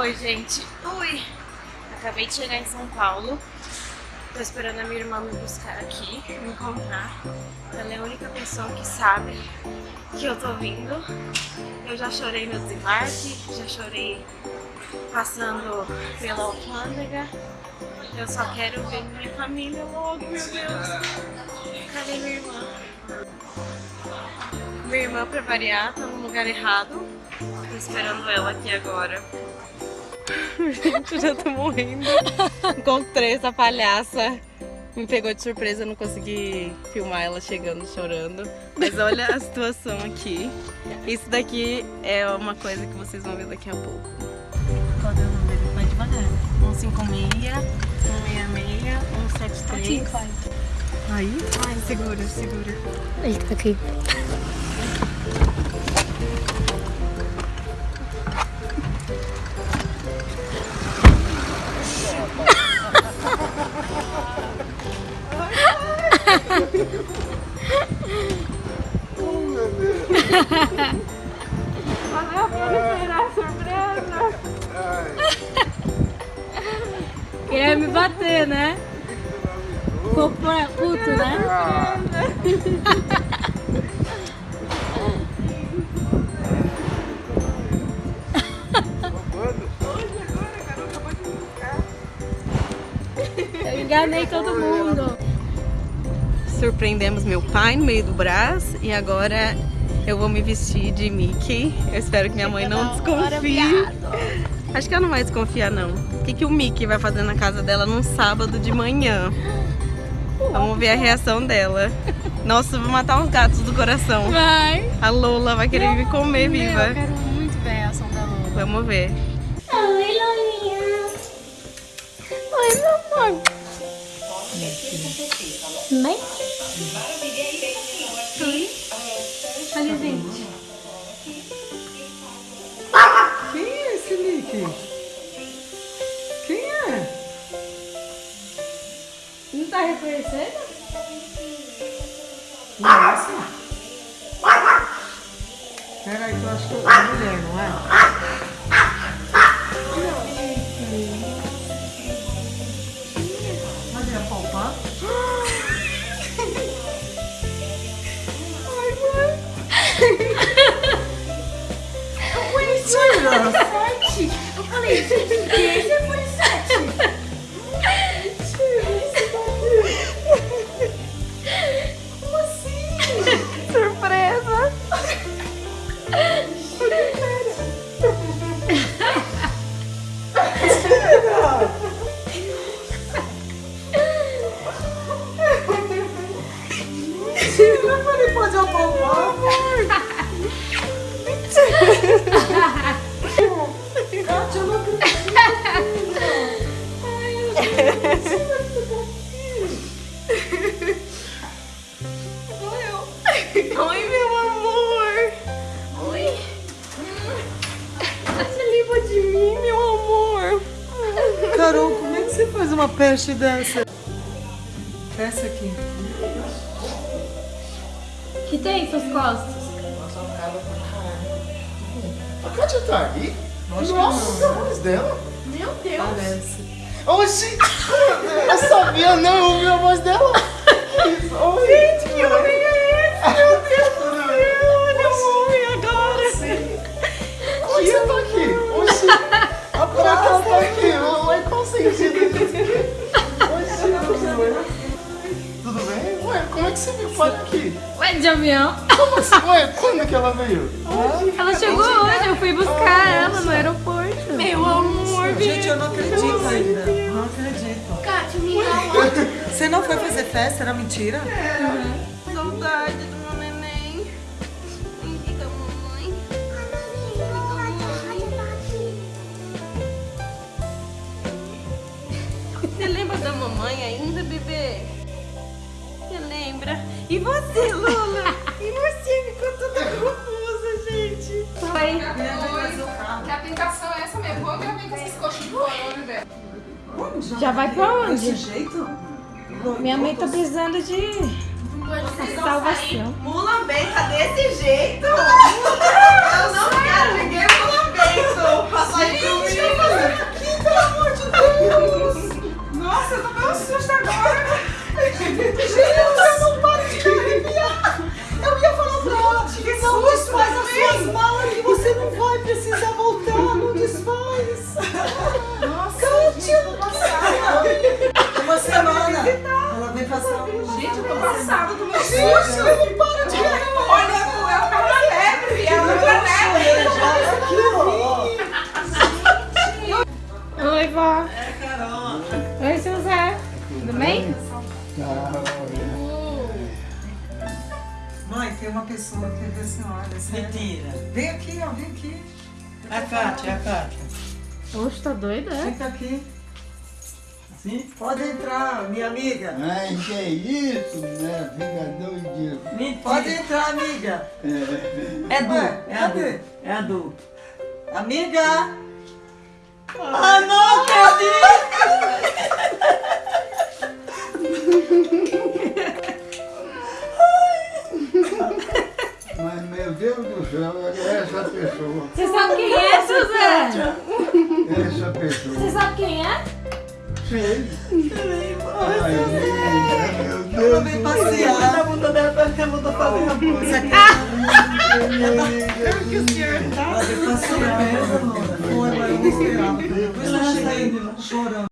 Oi, gente. Oi. Acabei de chegar em São Paulo. Tô esperando a minha irmã me buscar aqui, me encontrar. Ela é a única pessoa que sabe que eu tô vindo. Eu já chorei no desembarque, já chorei passando pela alfândega. Eu só quero ver minha família logo, meu Deus. Cadê minha irmã? Minha irmã, pra variar, tá no lugar errado. Tô esperando ela aqui agora. Gente, eu já tô morrendo. Encontrei essa palhaça. Me pegou de surpresa, eu não consegui filmar ela chegando chorando. Mas olha a situação aqui. Isso daqui é uma coisa que vocês vão ver daqui a pouco. Qual é o número? Vai devagar. 156, 166, 173. Aí? Ai, segura, segura. Aí, tá aqui. Queria me bater, né? Ficou puto, né? Eu enganei todo mundo. Surpreendemos meu pai no meio do braço e agora eu vou me vestir de Mickey. Eu espero que minha mãe não desconfie. Acho que ela não vai desconfiar não. O que, que o Mickey vai fazer na casa dela num sábado de manhã? Vamos ver a reação dela. Nossa, eu vou matar uns gatos do coração. Vai. A Lola vai querer me comer Meu, viva. Eu quero muito ver a ação da Lola. Vamos ver. Oi, Lolinha. Oi, meu amor. Mãe? Oi. Olha, gente. Mickey? Quem é? Não tá reconhecendo? Nossa! Peraí, eu acho que eu a mulher, não é? Eu falei, pode apalpar? Kátia, eu não acredito. Oi, meu amor! Oi! Você lembra de mim? Meu amor! Carol, como é que você faz uma peste dessa? Essa aqui. Que tem em suas costas? A Kátia tá aí? Nossa, Nossa, a voz dela. Meu Deus. Parece. Oxi! Eu sabia, não, eu ouvi a voz dela. De avião? Como assim? Ué, quando que ela veio? Ela chegou hoje, eu fui buscar ela no aeroporto. Meu amor! Gente, eu não acredito ainda. Não acredito. Kátia, me dá Você não foi fazer festa? Era mentira? Saudade do meu neném. Mamãe. Você lembra da mamãe ainda, bebê? E você, Lula? E você ficou toda confusa, gente. Foi. Que a tentação é essa mesmo. Vou ver com esses coxos de corona, velho. Já vai pra onde? Desse jeito? Minha mãe tá precisando de salvação. Mulambeca desse jeito? Mãe, tem uma pessoa que ver a senhora. sério. Mentira. Vem aqui, ó, vem aqui. A Kátia, a Kátia. Oxe, tá doida, é? Fica aqui. Sim? Pode entrar, minha amiga. Ai, que é isso, né? Fica doidinho. Mentira. Pode entrar, amiga. É Du, Ué, é a? Du. É a Du. Amiga. Ah, não acredito! Olha essa pessoa. Você sabe quem é, José? Essa pessoa. Você sabe quem é? Ai, menina, meu Ela Deus do passear. A bunda dela parece que a bunda fazendo a coisa. céu. Ela vem passear. Foi, eu não esperava. Depois ela chega aí chorando.